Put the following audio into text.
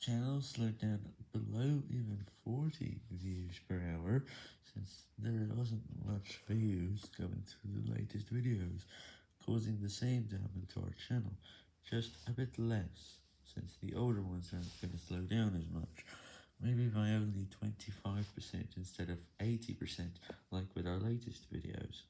channel slowed down below even 40 views per hour, since there wasn't much views going to the latest videos, causing the same damage to our channel, just a bit less, since the older ones aren't going to slow down as much, maybe by only 25% instead of 80% like with our latest videos.